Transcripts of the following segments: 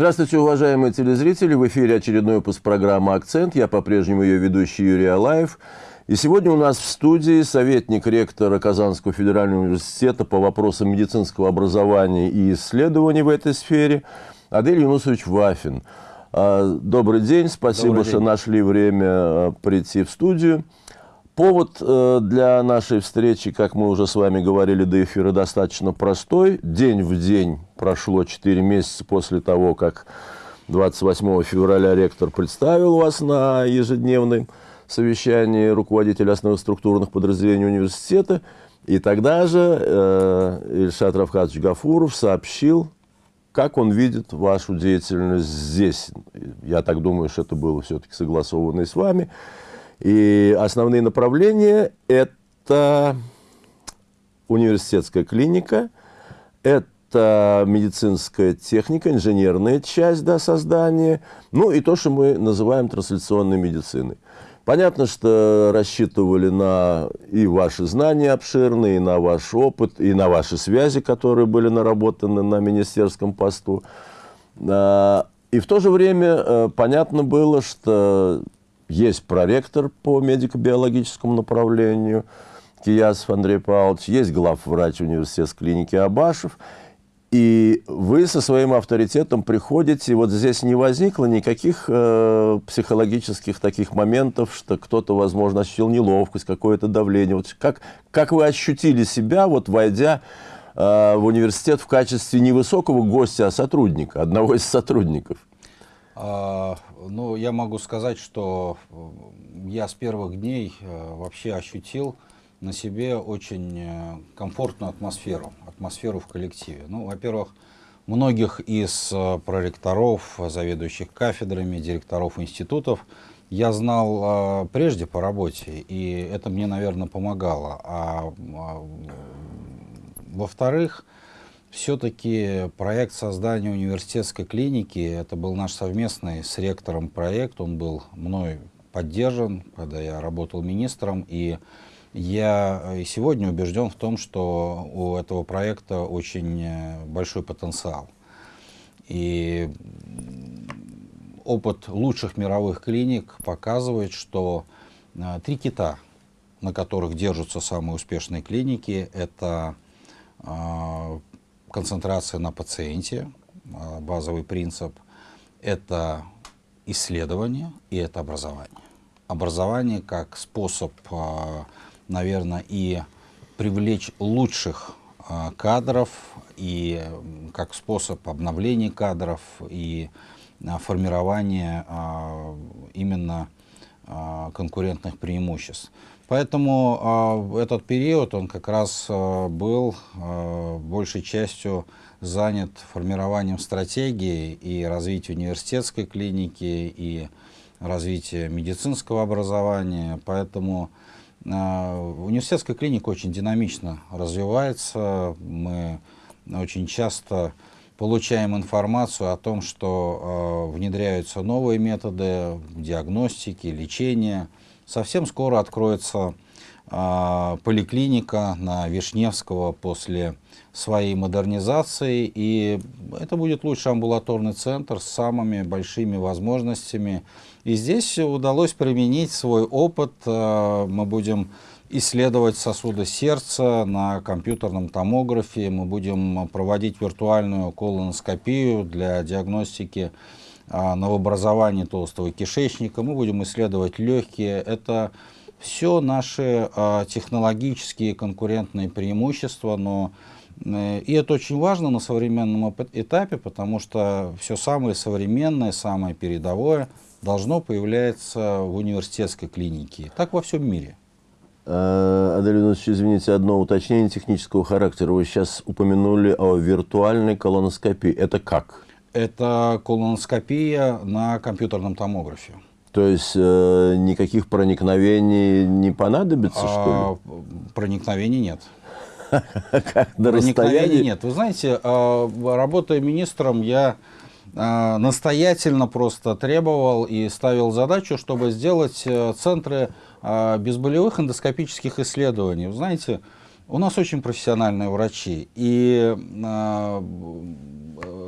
Здравствуйте, уважаемые телезрители! В эфире очередной выпуск программы «Акцент». Я по-прежнему ее ведущий Юрий Алаев. И сегодня у нас в студии советник ректора Казанского федерального университета по вопросам медицинского образования и исследований в этой сфере Адель Юнусович Вафин. А, добрый день, спасибо, Добрый день. что нашли время а, прийти в студию. Повод э, для нашей встречи, как мы уже с вами говорили до эфира, достаточно простой. День в день прошло 4 месяца после того, как 28 февраля ректор представил вас на ежедневном совещании руководителя основных структурных подразделений университета. И тогда же э, Ильшат Равхатович Гафуров сообщил, как он видит вашу деятельность здесь. Я так думаю, что это было все-таки согласовано и с вами. И основные направления – это университетская клиника, это медицинская техника, инженерная часть да, создания, ну и то, что мы называем трансляционной медициной. Понятно, что рассчитывали на и ваши знания обширные, и на ваш опыт, и на ваши связи, которые были наработаны на министерском посту. А, и в то же время э, понятно было, что есть проректор по медико-биологическому направлению Киясов Андрей Павлович, есть главврач университетской клиники Абашев. И вы со своим авторитетом приходите, вот здесь не возникло никаких э, психологических таких моментов, что кто-то, возможно, ощутил неловкость, какое-то давление. Вот как, как вы ощутили себя, вот войдя э, в университет в качестве не высокого гостя, а сотрудника, одного из сотрудников? А, ну, я могу сказать, что я с первых дней э, вообще ощутил на себе очень э, комфортную атмосферу, атмосферу в коллективе. Ну, во-первых, многих из э, проректоров, заведующих кафедрами, директоров институтов я знал прежде по работе, и это мне, наверное, помогало. А, а во-вторых, все-таки проект создания университетской клиники, это был наш совместный с ректором проект, он был мной поддержан, когда я работал министром, и я и сегодня убежден в том, что у этого проекта очень э, большой потенциал. И опыт лучших мировых клиник показывает, что э, три кита, на которых держатся самые успешные клиники, это э, концентрация на пациенте, а, базовый принцип, это исследование и это образование. Образование как способ, а, наверное, и привлечь лучших а, кадров, и как способ обновления кадров, и формирования именно конкурентных преимуществ. Поэтому э, этот период, он как раз э, был э, большей частью занят формированием стратегии и развития университетской клиники, и развития медицинского образования. Поэтому э, университетская клиника очень динамично развивается. Мы очень часто получаем информацию о том, что э, внедряются новые методы диагностики, лечения, Совсем скоро откроется э, поликлиника на Вишневского после своей модернизации, и это будет лучший амбулаторный центр с самыми большими возможностями. И здесь удалось применить свой опыт. Э, мы будем исследовать сосуды сердца на компьютерном томографе, мы будем проводить виртуальную колоноскопию для диагностики новообразование толстого кишечника, мы будем исследовать легкие. Это все наши а, технологические конкурентные преимущества, но э, и это очень важно на современном этапе, потому что все самое современное, самое передовое должно появляться в университетской клинике. Так во всем мире. А, Адель Иванович, извините, одно уточнение технического характера. Вы сейчас упомянули о виртуальной колоноскопии. Это как? Это колоноскопия на компьютерном томографе. То есть э, никаких проникновений не понадобится, а, что ли? Проникновений нет. Проникновений нет. Вы знаете, э, работая министром, я э, настоятельно просто требовал и ставил задачу, чтобы сделать э, центры э, безболевых эндоскопических исследований. Вы знаете, у нас очень профессиональные врачи, и э,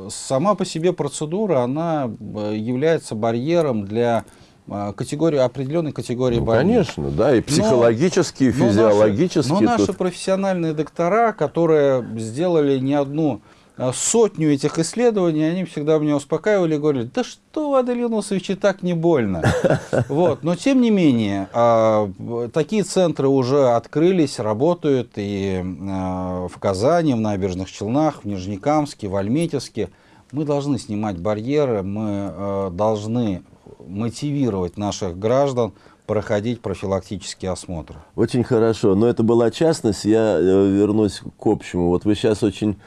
сама по себе процедура, она э, является барьером для э, категории, определенной категории ну, больных. Конечно, да, и психологически, и физиологически. Но, наши, но наши тут... профессиональные доктора, которые сделали не одну а, сотню этих исследований, они всегда меня успокаивали и говорили, да что, Аделин Усович, и так не больно. Вот. Но тем не менее, а, такие центры уже открылись, работают и а, в Казани, в Набережных Челнах, в Нижнекамске, в Альметьевске. Мы должны снимать барьеры, мы должны мотивировать наших граждан проходить профилактические осмотры. Очень хорошо. Но это была частность. Я э, вернусь к общему. Вот вы сейчас очень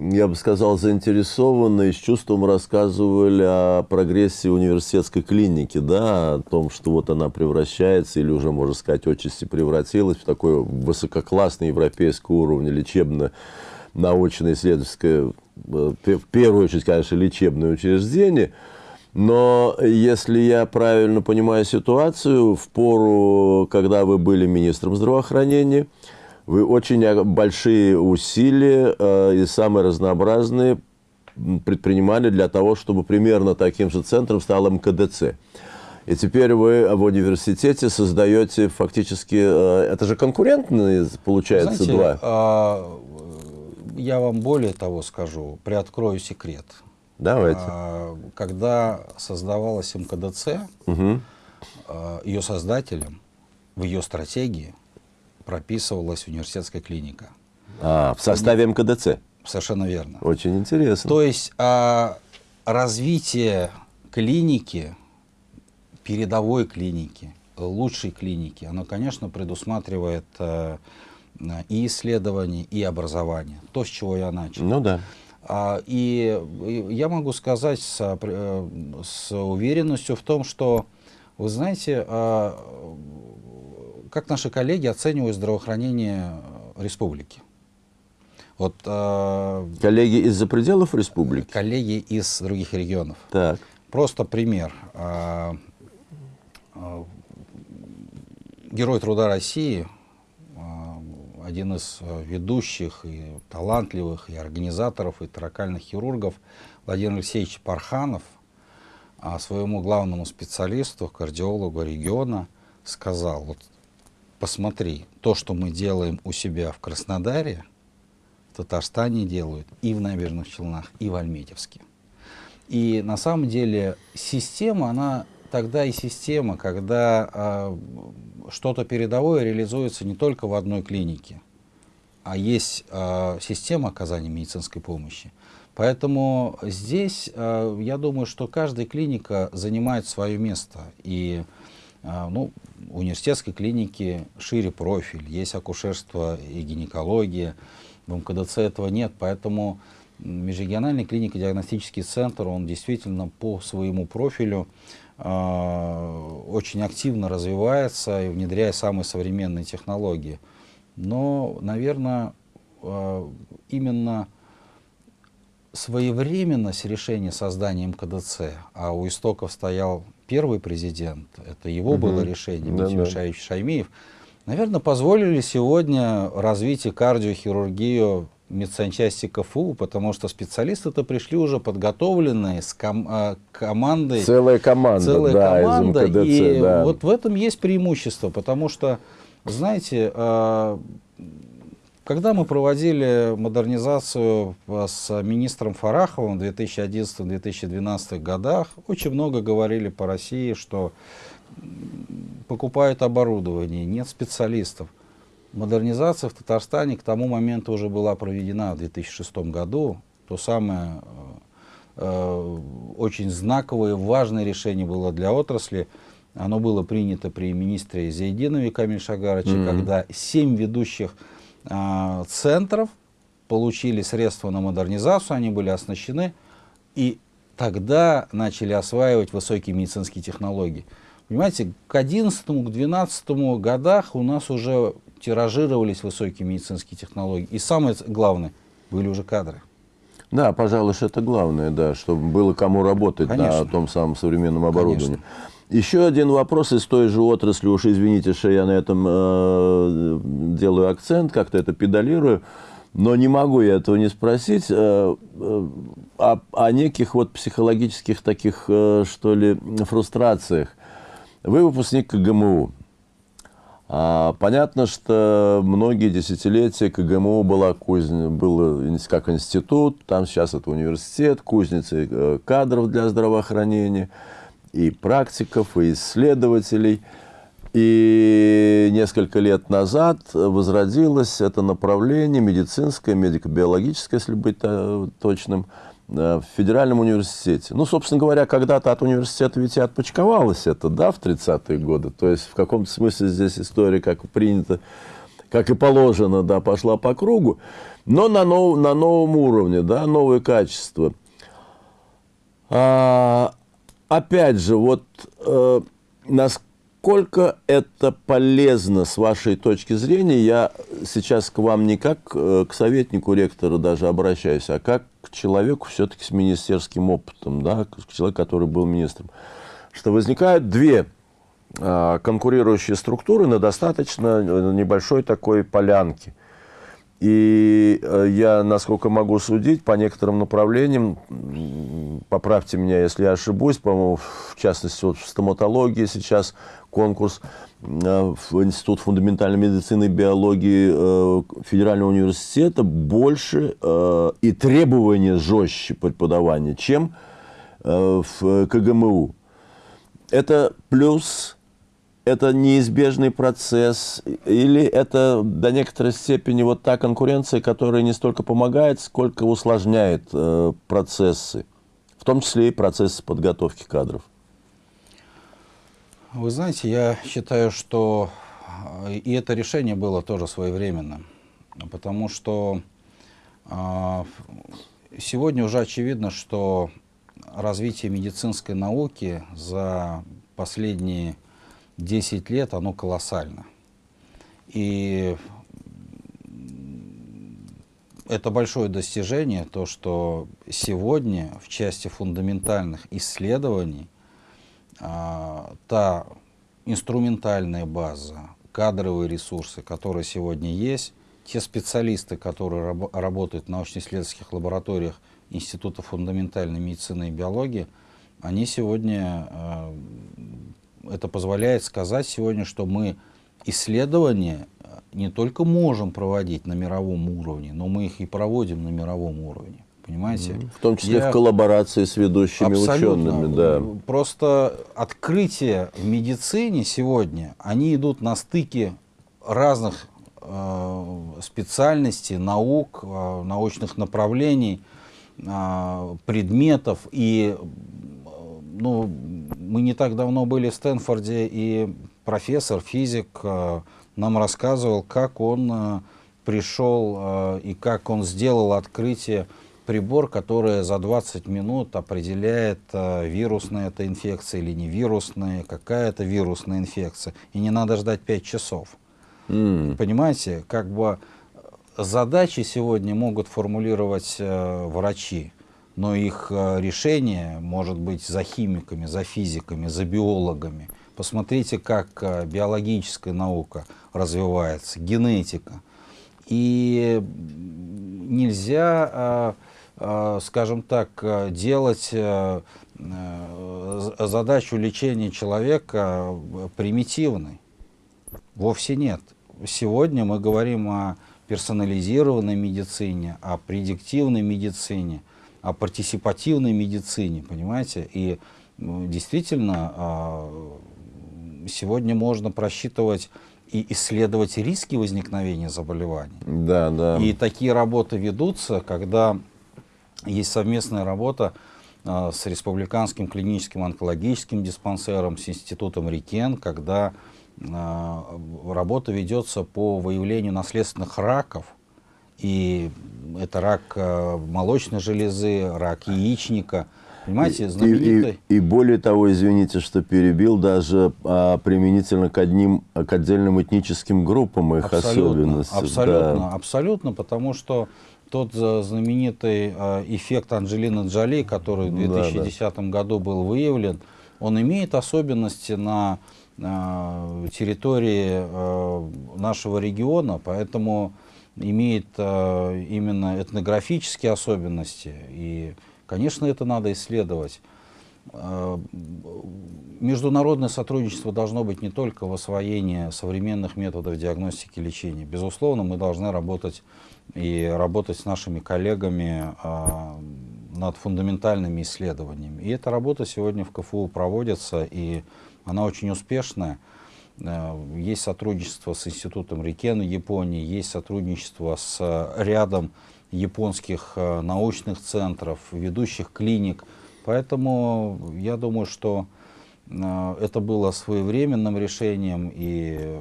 я бы сказал, заинтересованно с чувством рассказывали о прогрессе университетской клиники, да, о том, что вот она превращается, или уже, можно сказать, отчасти превратилась в такой высококлассный европейский уровень лечебно-научное исследовательское, э, в первую очередь, конечно, лечебное учреждение. Но если я правильно понимаю ситуацию, в пору, когда вы были министром здравоохранения, вы очень большие усилия э, и самые разнообразные предпринимали для того, чтобы примерно таким же центром стал МКДЦ. И теперь вы в университете создаете фактически... Э, это же конкурентные, получается, Знаете, два. А, я вам более того скажу, приоткрою секрет. Давайте. А, когда создавалась МКДЦ, угу. а, ее создателем в ее стратегии прописывалась университетская клиника. А, в составе МКДЦ? Совершенно верно. Очень интересно. То есть а, развитие клиники, передовой клиники, лучшей клиники, оно, конечно, предусматривает а, и исследование, и образование. То, с чего я начал. Ну да. А, и, и я могу сказать с, э, с уверенностью в том, что, вы знаете, а, как наши коллеги оценивают здравоохранение э, республики? Вот, э, коллеги из-за пределов республики? Коллеги из других регионов. Так. Просто пример. Э, э, Герой труда России, э, один из э, ведущих и талантливых, и организаторов, и таракальных хирургов Владимир Алексеевич Парханов а своему главному специалисту, кардиологу региона, сказал, вот посмотри, то, что мы делаем у себя в Краснодаре, в Татарстане делают и в Набережных Челнах, и в Альметьевске. И на самом деле система, она тогда и система, когда э, что-то передовое реализуется не только в одной клинике, а есть э, система оказания медицинской помощи. Поэтому здесь э, я думаю, что каждая клиника занимает свое место. И а, ну, университетской клиники шире профиль, есть акушерство и гинекология, в МКДЦ этого нет, поэтому межрегиональный клинико-диагностический центр, он действительно по своему профилю э, очень активно развивается и внедряя самые современные технологии. Но, наверное, э, именно своевременность решения создания МКДЦ, а у истоков стоял первый президент, это его угу. было решение, Дмитрий да, Мишаевич Шаймиев, наверное, позволили сегодня развитие кардиохирургию медсанчасти КФУ, потому что специалисты-то пришли уже подготовленные с ком а, командой. Целая команда, целая да, команда, из МКДЦ, и да. вот в этом есть преимущество, потому что, знаете, а, когда мы проводили модернизацию с министром Фараховым в 2011-2012 годах, очень много говорили по России, что покупают оборудование, нет специалистов. Модернизация в Татарстане к тому моменту уже была проведена в 2006 году. То самое э, э, очень знаковое, важное решение было для отрасли. Оно было принято при министре Зайдинове Камиль Шагарыче, mm -hmm. когда семь ведущих центров получили средства на модернизацию, они были оснащены, и тогда начали осваивать высокие медицинские технологии. Понимаете, к 11 к 12 годах у нас уже тиражировались высокие медицинские технологии. И самое главное, были уже кадры. Да, пожалуй, это главное, да, чтобы было кому работать Конечно. на том самом современном оборудовании. Конечно. Еще один вопрос из той же отрасли, уж извините, что я на этом э, делаю акцент, как-то это педалирую. Но не могу я этого не спросить э, э, о, о неких вот психологических таких, э, что ли, фрустрациях. Вы выпускник КГМУ. А, понятно, что многие десятилетия КГМУ была кузня, был как институт, там сейчас это университет, кузницы э, кадров для здравоохранения, и практиков, и исследователей – и несколько лет назад возродилось это направление медицинское, медико-биологическое, если быть точным, э, в Федеральном университете. Ну, собственно говоря, когда-то от университета ведь и отпочковалось это, да, в 30-е годы. То есть в каком-то смысле здесь история, как принято, как и положено, да, пошла по кругу, но на, нов, на новом уровне, да, новые качества. А, опять же, вот э, насколько это полезно с вашей точки зрения, я сейчас к вам не как э, к советнику ректора даже обращаюсь, а как к человеку все-таки с министерским опытом, да, к человеку, который был министром, что возникают две а, конкурирующие структуры на достаточно э, небольшой такой полянке. И э, я, насколько могу судить, по некоторым направлениям, поправьте меня, если я ошибусь, по-моему, в частности, вот в стоматологии сейчас конкурс э, в Институт фундаментальной медицины и биологии э, Федерального университета больше и требования жестче преподавания, чем в КГМУ. Это плюс это неизбежный процесс, или это до некоторой степени вот та конкуренция, которая не столько помогает, сколько усложняет э, процессы, в том числе и процессы подготовки кадров? Вы знаете, я считаю, что э, и это решение было тоже своевременно, потому что э, сегодня уже очевидно, что развитие медицинской науки за последние 10 лет, оно колоссально. И это большое достижение, то, что сегодня в части фундаментальных исследований а, та инструментальная база, кадровые ресурсы, которые сегодня есть, те специалисты, которые раб работают в научно-исследовательских лабораториях Института фундаментальной медицины и биологии, они сегодня а, это позволяет сказать сегодня, что мы исследования э, не только можем проводить на мировом уровне, но мы их и проводим на мировом уровне. Понимаете? В том числе Я... в коллаборации с ведущими учеными. Да. Просто открытия в медицине сегодня, они идут на стыке разных э, специальностей, наук, э, научных направлений, э, предметов. И ну, мы не так давно были в Стэнфорде, и профессор, физик э, нам рассказывал, как он э, пришел э, и как он сделал открытие прибор, который за 20 минут определяет, вирусная это инфекция или не вирусная, какая это вирусная инфекция. И не надо ждать 5 часов. Mm. Понимаете, как бы задачи сегодня могут формулировать врачи но их э, решение может быть за химиками, за физиками, за биологами. Посмотрите, как э, биологическая наука развивается, генетика. И нельзя, э, скажем так, делать задачу лечения человека примитивной. Вовсе нет. Сегодня мы говорим о персонализированной медицине, о предиктивной медицине – о партисипативной медицине, понимаете? И действительно а, сегодня можно просчитывать и исследовать риски возникновения заболеваний. Да, да. И такие работы ведутся, когда есть совместная работа э, с Республиканским клиническим онкологическим диспансером, с Институтом Рикен, когда э, работа ведется по выявлению наследственных раков и это рак э, молочной железы, рак яичника. Понимаете, знаменитый... И, и, и более того, извините, что перебил, даже а, применительно к одним, к отдельным этническим группам их абсолютно, особенности. Абсолютно, да. абсолютно, потому что тот знаменитый а, эффект Анджелины Джоли, который в 2010 да, да. году был выявлен, он имеет особенности на территории нашего региона, поэтому имеет э, именно этнографические особенности. И, конечно, это надо исследовать. Э, международное сотрудничество должно быть не только в освоении современных методов диагностики и лечения. Безусловно, мы должны работать и работать с нашими коллегами э, над фундаментальными исследованиями. И эта работа сегодня в КФУ проводится, и она очень успешная. Э, есть сотрудничество с Институтом Рикен Японии, есть сотрудничество с рядом японских научных центров, ведущих клиник – Поэтому я думаю, что э, это было своевременным решением и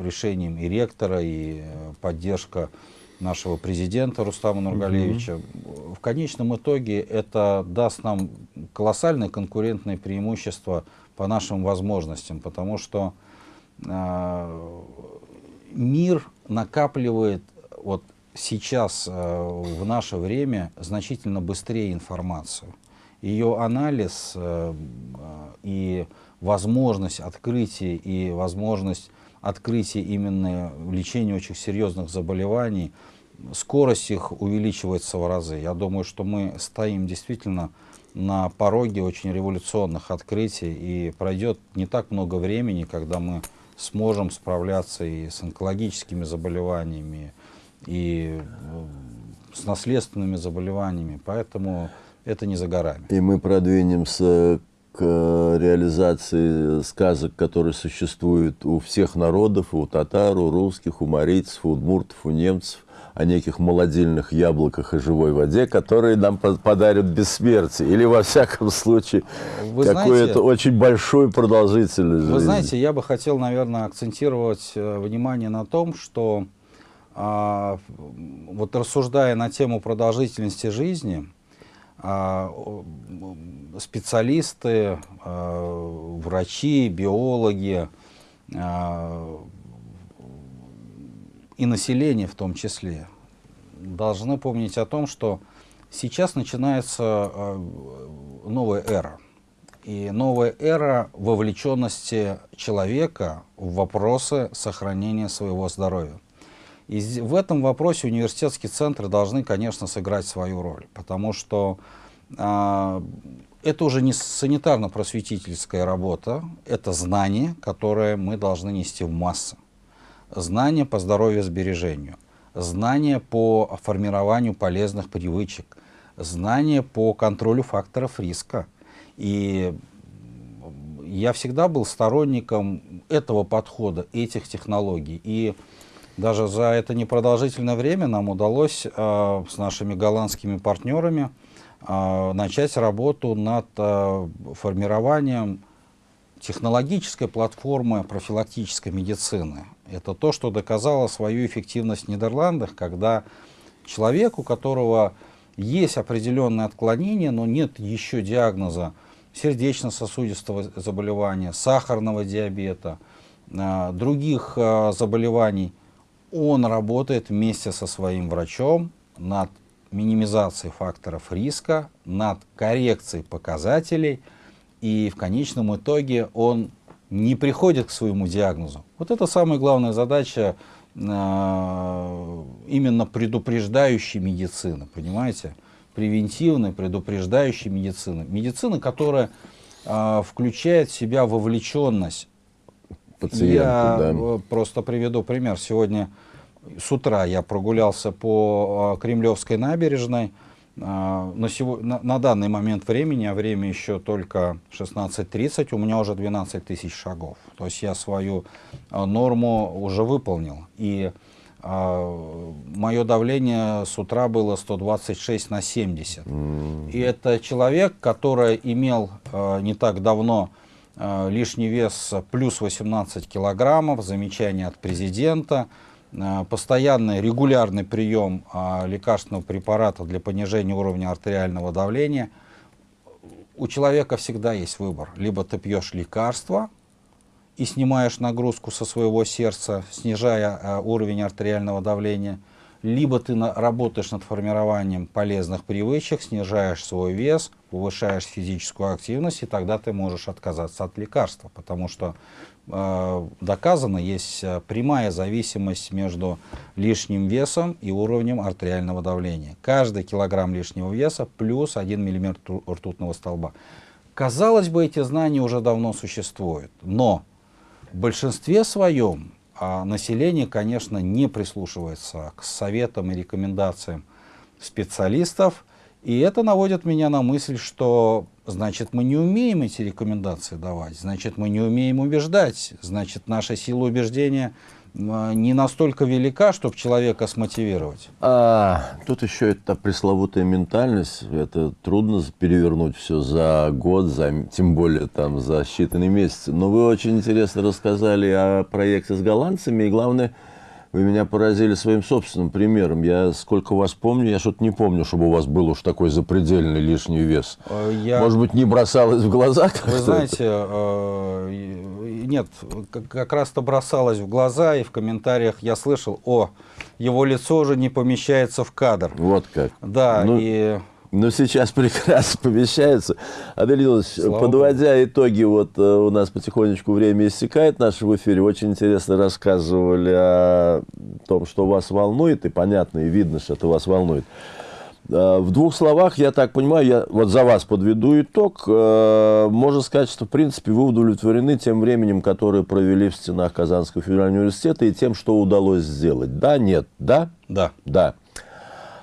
решением и ректора, и э, поддержка нашего президента Рустама Нургалевича. Угу. В конечном итоге это даст нам колоссальное конкурентное преимущество по нашим возможностям, потому что э, мир накапливает вот сейчас э, в наше время значительно быстрее информацию ее анализ э, и возможность открытия и возможность открытия именно лечения очень серьезных заболеваний, скорость их увеличивается в разы. Я думаю, что мы стоим действительно на пороге очень революционных открытий, и пройдет не так много времени, когда мы сможем справляться и с онкологическими заболеваниями, и э, с наследственными заболеваниями. Поэтому это не за горами. И мы продвинемся к реализации сказок, которые существуют у всех народов, у татар, у русских, у марийцев, у удмуртов, у немцев, о неких молодильных яблоках и живой воде, которые нам подарят бессмертие. Или, во всяком случае, какую-то очень большую продолжительность Вы знаете, я бы хотел, наверное, акцентировать э, внимание на том, что а, вот рассуждая на тему продолжительности жизни, а, специалисты, а, врачи, биологи а, и население в том числе должны помнить о том, что сейчас начинается новая эра. И новая эра вовлеченности человека в вопросы сохранения своего здоровья. И в этом вопросе университетские центры должны, конечно, сыграть свою роль, потому что э, это уже не санитарно-просветительская работа, это знание, которое мы должны нести в массы. Знание по здоровью сбережению, знание по формированию полезных привычек, знание по контролю факторов риска. И я всегда был сторонником этого подхода, этих технологий. И даже за это непродолжительное время нам удалось э, с нашими голландскими партнерами э, начать работу над э, формированием технологической платформы профилактической медицины. Это то, что доказало свою эффективность в Нидерландах, когда человек, у которого есть определенные отклонения, но нет еще диагноза сердечно-сосудистого заболевания, сахарного диабета, э, других э, заболеваний, он работает вместе со своим врачом над минимизацией факторов риска, над коррекцией показателей, и в конечном итоге он не приходит к своему диагнозу. Вот это самая главная задача э, именно предупреждающей медицины, понимаете? Превентивной, предупреждающей медицины. Медицина, которая э, включает в себя вовлеченность пациенту. Я да. просто приведу пример. Сегодня с утра я прогулялся по а, Кремлевской набережной. А, на, сегодня, на, на данный момент времени, а время еще только 16.30, у меня уже 12 тысяч шагов. То есть я свою а, норму уже выполнил. И а, мое давление с утра было 126 на 70. Mm. И это человек, который имел а, не так давно Э, лишний вес плюс 18 килограммов, замечание от президента, постоянный регулярный прием э, лекарственного препарата для понижения уровня артериального давления. У человека всегда есть выбор. Либо ты пьешь лекарства и снимаешь нагрузку со своего сердца, снижая уровень артериального давления, либо ты на, работаешь над формированием полезных привычек, снижаешь свой вес, повышаешь физическую активность, и тогда ты можешь отказаться от лекарства, потому что э, доказано, есть э, прямая зависимость между лишним весом и уровнем артериального давления. Каждый килограмм лишнего веса плюс 1 мм ртутного столба. Казалось бы, эти знания уже давно существуют, но в большинстве своем а население, конечно, не прислушивается к советам и рекомендациям специалистов, и это наводит меня на мысль, что значит мы не умеем эти рекомендации давать, значит мы не умеем убеждать, значит наша сила убеждения не настолько велика, чтобы человека смотивировать. А, тут еще эта пресловутая ментальность. Это трудно перевернуть все за год, за, тем более там за считанные месяцы. Но вы очень интересно рассказали о проекте с голландцами. И главное, вы меня поразили своим собственным примером. Я сколько вас помню, я что-то не помню, чтобы у вас был уж такой запредельный лишний вес. Э, я... Может быть, не бросалось в глаза? Вы знаете, э, нет, как раз-то бросалось в глаза, и в комментариях я слышал, о, его лицо уже не помещается в кадр. Вот как. Да, ну, и... Ну, сейчас прекрасно помещается. Адель подводя Богу. итоги, вот э, у нас потихонечку время истекает наше в эфире. Очень интересно рассказывали о том, что вас волнует, и понятно, и видно, что это вас волнует. Э, в двух словах, я так понимаю, я вот за вас подведу итог. Э, можно сказать, что, в принципе, вы удовлетворены тем временем, которое провели в стенах Казанского федерального университета и тем, что удалось сделать. Да, нет, да? Да. Да.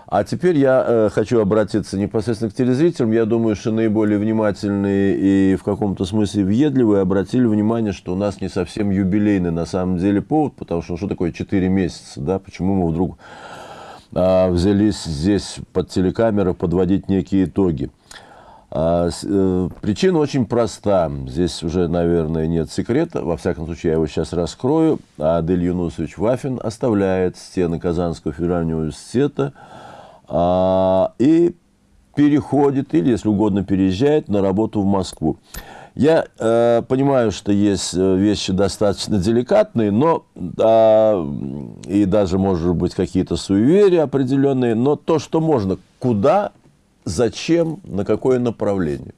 А теперь я э, хочу обратиться непосредственно к телезрителям. Я думаю, что наиболее внимательные и в каком-то смысле въедливые обратили внимание, что у нас не совсем юбилейный на самом деле повод, потому что ну, что такое 4 месяца, да? Почему мы вдруг а, взялись здесь под телекамеры подводить некие итоги. А, э, причина очень проста. Здесь уже, наверное, нет секрета. Во всяком случае, я его сейчас раскрою. Адель Юнусович Вафин оставляет стены Казанского федерального университета а, и переходит, или, если угодно, переезжает на работу в Москву. Я э, понимаю, что есть э, вещи достаточно деликатные, но э, и даже, может быть, какие-то суеверия определенные, но то, что можно, куда, зачем, на какое направление?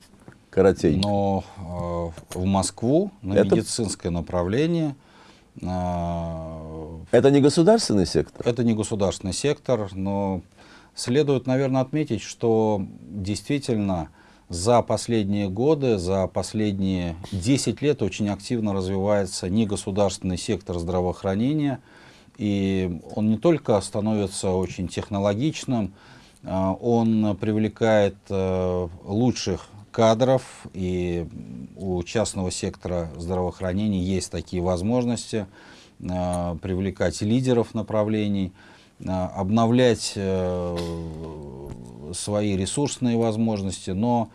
Коротенько. Но э, в Москву на Это... медицинское направление. Э, Это не государственный сектор? Это не государственный сектор, но следует, наверное, отметить, что действительно за последние годы, за последние 10 лет очень активно развивается негосударственный сектор здравоохранения. И он не только становится очень технологичным, а, он привлекает э, лучших кадров, и у частного сектора здравоохранения есть такие возможности э, привлекать лидеров направлений, э, обновлять свои ресурсные возможности, но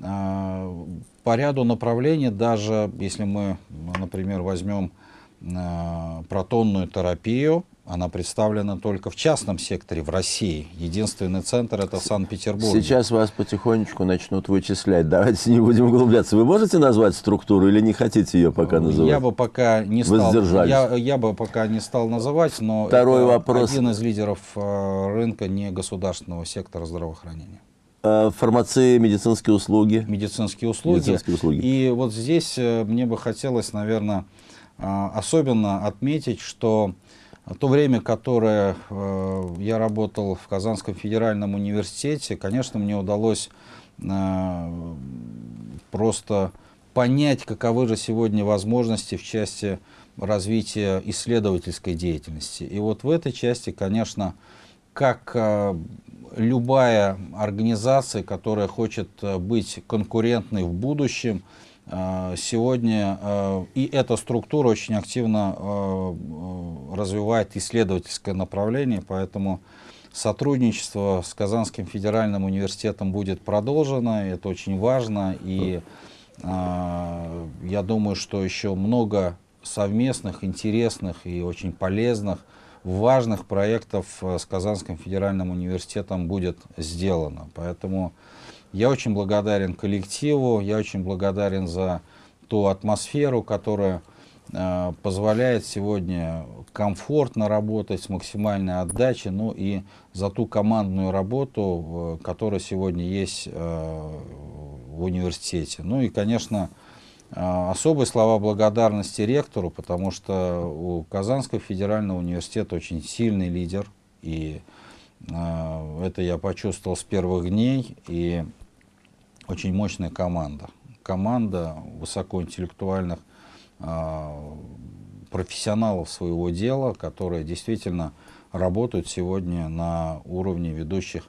э, по ряду направлений, даже если мы, например, возьмем э, протонную терапию, она представлена только в частном секторе в России. Единственный центр это в Санкт-Петербурге. Сейчас вас потихонечку начнут вычислять. Давайте не будем углубляться. Вы можете назвать структуру или не хотите ее пока называть? Я бы пока не стал. Я, я бы пока не стал называть, но Второй вопрос. один из лидеров э, рынка не государственного сектора здравоохранения э, фармации, медицинские услуги. Медицинские услуги. Медицинские услуги. И вот здесь э, мне бы хотелось, наверное, особенно отметить, что то время, которое э, я работал в Казанском федеральном университете, конечно, мне удалось э, просто понять, каковы же сегодня возможности в части развития исследовательской деятельности. И вот в этой части, конечно, как э, любая организация, которая хочет быть конкурентной в будущем, а, сегодня а, и эта структура очень активно а, развивает исследовательское направление, поэтому сотрудничество с Казанским федеральным университетом будет продолжено, это очень важно, и я думаю, что еще много совместных, интересных и очень полезных, важных проектов с Казанским федеральным университетом будет сделано. Поэтому я очень благодарен коллективу, я очень благодарен за ту атмосферу, которая э, позволяет сегодня комфортно работать с максимальной отдачей, ну и за ту командную работу, которая сегодня есть в университете. Ну и, конечно, особые слова благодарности ректору, потому что у Казанского федерального университета очень сильный лидер, и это я почувствовал с первых дней, и очень мощная команда. Команда высокоинтеллектуальных э, профессионалов своего дела, которые действительно работают сегодня на уровне ведущих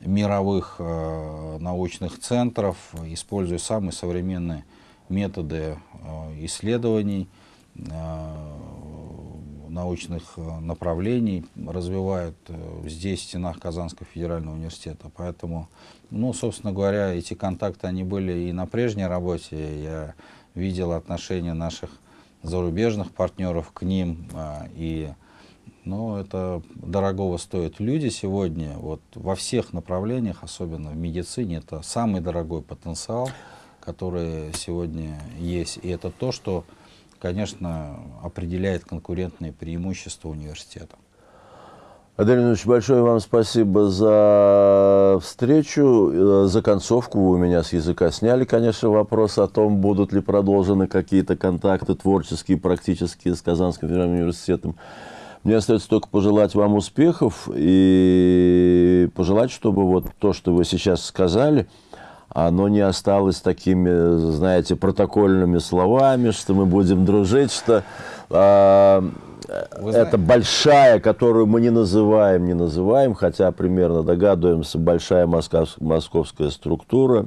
мировых э, научных центров, используя самые современные методы э, исследований, научных э, направлений развивают э, здесь, в стенах Казанского федерального университета. Поэтому, ну, собственно говоря, эти контакты, они были и на прежней работе. Я видел отношения наших зарубежных партнеров к ним. А, и, ну, это дорогого стоит. Люди сегодня, вот во всех направлениях, особенно в медицине, это самый дорогой потенциал, который сегодня есть. И это то, что конечно, определяет конкурентные преимущества университета. Адель Ильич, большое вам спасибо за встречу, э, за концовку. Вы у меня с языка сняли, конечно, вопрос о том, будут ли продолжены какие-то контакты творческие, практические с Казанским федеральным университетом. Мне остается только пожелать вам успехов и пожелать, чтобы вот то, что вы сейчас сказали, оно не осталось такими, знаете, протокольными словами, что мы будем дружить, что э, это большая, которую мы не называем, не называем, хотя примерно догадываемся, большая московская структура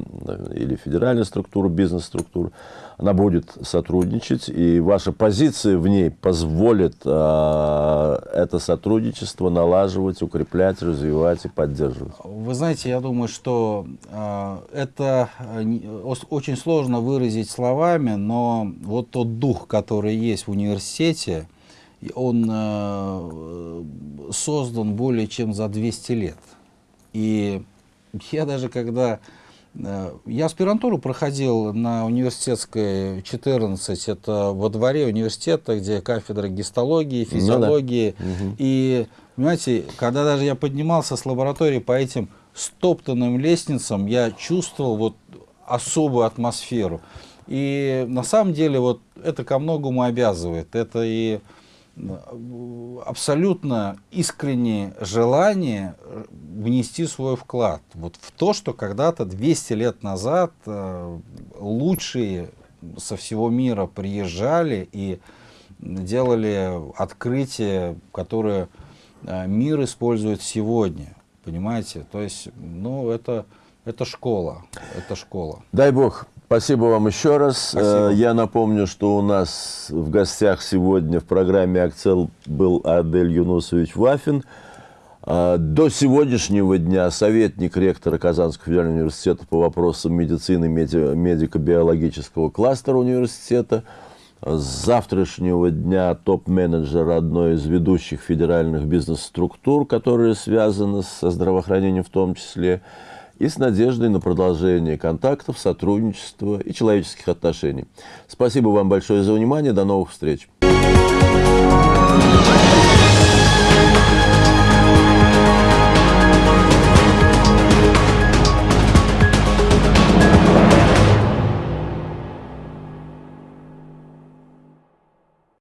или федеральная структура, бизнес-структура, она будет сотрудничать, и ваша позиция в ней позволит э, это сотрудничество налаживать, укреплять, развивать и поддерживать. Вы знаете, я думаю, что э, это очень сложно выразить словами, но вот тот дух, который есть в университете, он э, создан более чем за 200 лет. И я даже когда я аспирантуру проходил на университетской 14, это во дворе университета, где кафедра гистологии, физиологии. Ну, да. И, понимаете, когда даже я поднимался с лаборатории по этим стоптанным лестницам, я чувствовал вот особую атмосферу. И на самом деле вот это ко многому обязывает. Это и абсолютно искреннее желание внести свой вклад вот в то, что когда-то 200 лет назад э, лучшие со всего мира приезжали и делали открытия, которые э, мир использует сегодня. Понимаете? То есть, ну, это, это школа. Это школа. Дай бог Спасибо вам еще раз. Спасибо. Э, я напомню, что у нас в гостях сегодня в программе «Акцел» был Адель Юнусович Вафин. Э, до сегодняшнего дня советник ректора Казанского федерального университета по вопросам медицины, медико-биологического кластера университета. С завтрашнего дня топ-менеджер одной из ведущих федеральных бизнес-структур, которые связаны со здравоохранением в том числе и с надеждой на продолжение контактов, сотрудничества и человеческих отношений. Спасибо вам большое за внимание. До новых встреч.